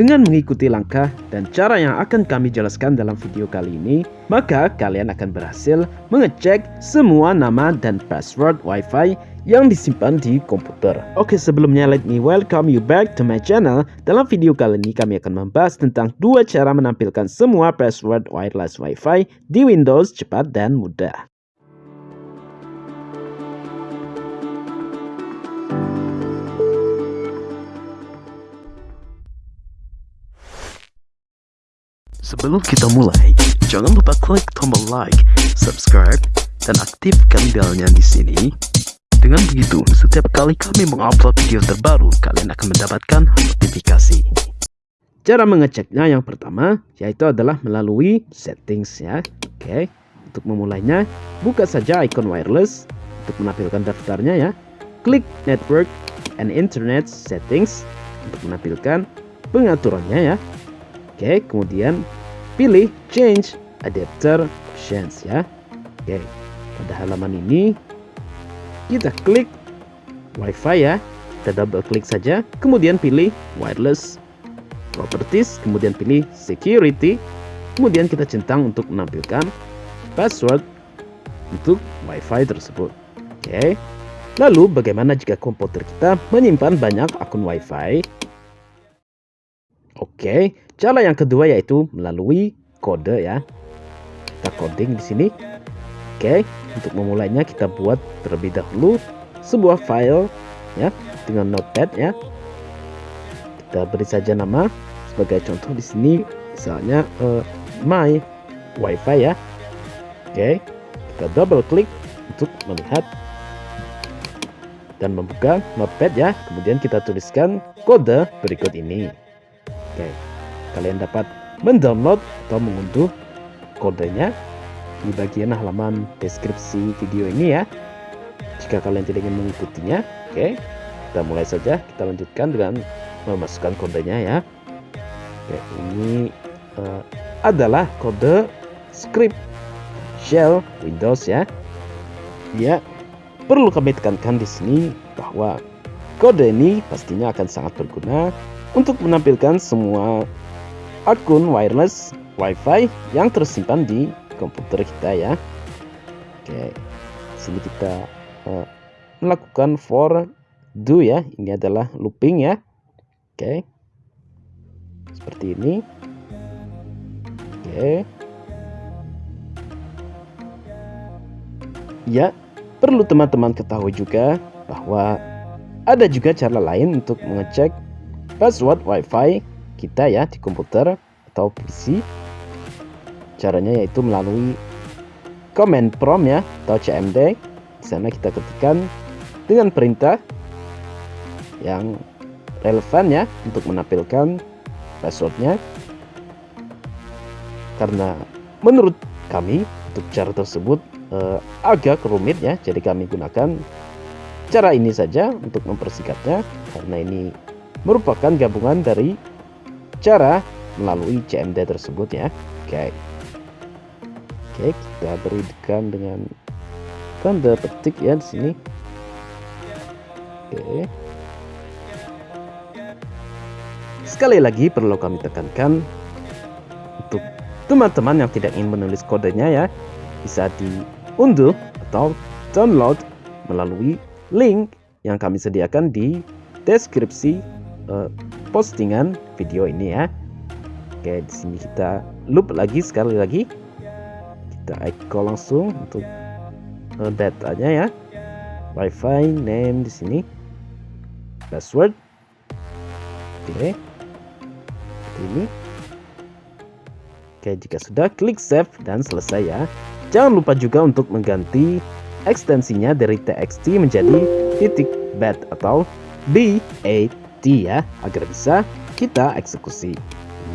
Dengan mengikuti langkah dan cara yang akan kami jelaskan dalam video kali ini, maka kalian akan berhasil mengecek semua nama dan password WiFi yang disimpan di komputer. Oke, sebelumnya let me welcome you back to my channel. Dalam video kali ini kami akan membahas tentang dua cara menampilkan semua password wireless WiFi di Windows cepat dan mudah. Sebelum kita mulai, jangan lupa klik tombol like, subscribe, dan aktifkan belnya di sini. Dengan begitu, setiap kali kami mengupload video terbaru, kalian akan mendapatkan notifikasi. Cara mengeceknya yang pertama, yaitu adalah melalui settings ya. Oke, untuk memulainya, buka saja icon wireless untuk menampilkan daftarnya ya. Klik network and internet settings untuk menampilkan pengaturannya ya. Oke, kemudian pilih change adapter options ya. Oke pada halaman ini kita klik wifi ya. Kita double klik saja kemudian pilih wireless properties kemudian pilih security kemudian kita centang untuk menampilkan password untuk wifi tersebut. Oke lalu bagaimana jika komputer kita menyimpan banyak akun wifi Oke, cara yang kedua yaitu melalui kode ya. Kita coding di sini. Oke, untuk memulainya kita buat terlebih dahulu sebuah file ya dengan notepad ya. Kita beri saja nama sebagai contoh di sini misalnya uh, my wifi ya. Oke, kita double klik untuk melihat dan membuka notepad ya. Kemudian kita tuliskan kode berikut ini. Oke, kalian dapat mendownload atau mengunduh kodenya di bagian halaman deskripsi video ini ya. Jika kalian tidak ingin mengikutinya, oke, kita mulai saja. Kita lanjutkan dengan memasukkan kodenya ya. Oke, ini uh, adalah kode script shell Windows ya. Ya, perlu kami tekankan di sini bahwa kode ini pastinya akan sangat berguna untuk menampilkan semua akun wireless WiFi yang tersimpan di komputer kita ya. Oke, sini kita uh, melakukan for do ya. Ini adalah looping ya. Oke, seperti ini. Oke. Ya, perlu teman-teman ketahui juga bahwa ada juga cara lain untuk mengecek password WiFi kita ya di komputer atau PC. Caranya yaitu melalui command prompt ya atau CMD. Di sana kita ketikkan dengan perintah yang relevan ya untuk menampilkan passwordnya. Karena menurut kami untuk cara tersebut eh, agak rumit ya, jadi kami gunakan cara ini saja untuk mempersingkatnya karena ini merupakan gabungan dari cara melalui CMD tersebut ya. Oke. Oke, kita berikan dengan tanda petik ya di sini. Oke. Sekali lagi perlu kami tekankan untuk teman-teman yang tidak ingin menulis kodenya ya, bisa diunduh atau download melalui link yang kami sediakan di deskripsi uh, postingan video ini ya. Oke, di sini kita loop lagi sekali lagi. Kita echo langsung untuk uh, datanya ya. WiFi name di sini. Password. Oke. Ini. Oke, jika sudah klik save dan selesai ya. Jangan lupa juga untuk mengganti ekstensinya dari txt menjadi titik bat atau BAT ya agar bisa kita eksekusi.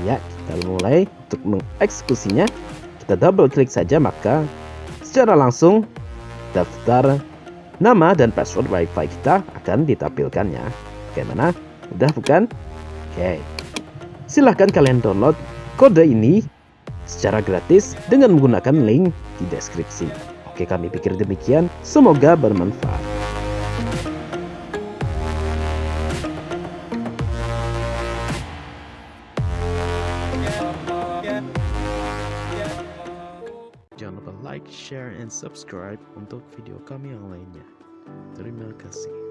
Ya kita mulai untuk mengeksekusinya. Kita double klik saja maka secara langsung daftar nama dan password wifi kita akan ditampilkan ya. Bagaimana udah bukan? Oke. Silahkan kalian download kode ini secara gratis dengan menggunakan link di deskripsi. Oke kami pikir demikian. Semoga bermanfaat like, share, and subscribe untuk video kami yang lainnya. Terima kasih.